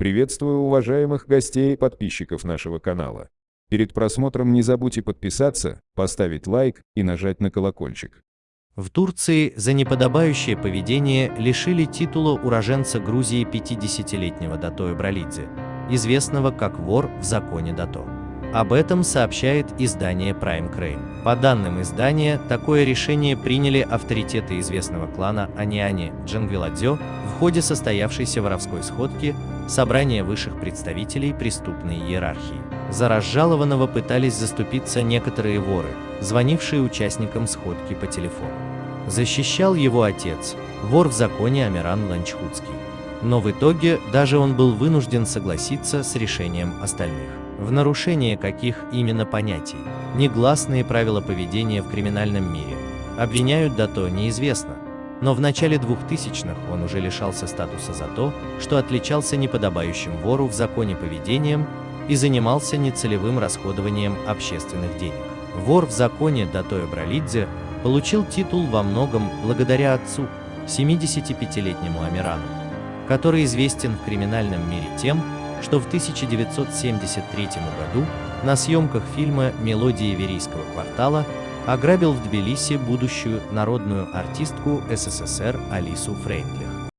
Приветствую уважаемых гостей и подписчиков нашего канала. Перед просмотром не забудьте подписаться, поставить лайк и нажать на колокольчик. В Турции за неподобающее поведение лишили титула уроженца Грузии 50-летнего Дато Ибралидзе, известного как вор в законе Дато. Об этом сообщает издание Prime Crane. По данным издания, такое решение приняли авторитеты известного клана Аниани Джангвиладзё в ходе состоявшейся воровской сходки собрания высших представителей преступной иерархии. За разжалованного пытались заступиться некоторые воры, звонившие участникам сходки по телефону. Защищал его отец, вор в законе Амиран Ланчхудский. Но в итоге даже он был вынужден согласиться с решением остальных. В нарушение каких именно понятий, негласные правила поведения в криминальном мире, обвиняют Дато неизвестно, но в начале 2000-х он уже лишался статуса за то, что отличался неподобающим вору в законе поведением и занимался нецелевым расходованием общественных денег. Вор в законе Дато Бралидзе получил титул во многом благодаря отцу, 75-летнему Амирану, который известен в криминальном мире тем, что в 1973 году на съемках фильма «Мелодии Верийского квартала» ограбил в Тбилиси будущую народную артистку СССР Алису Фрейндлих.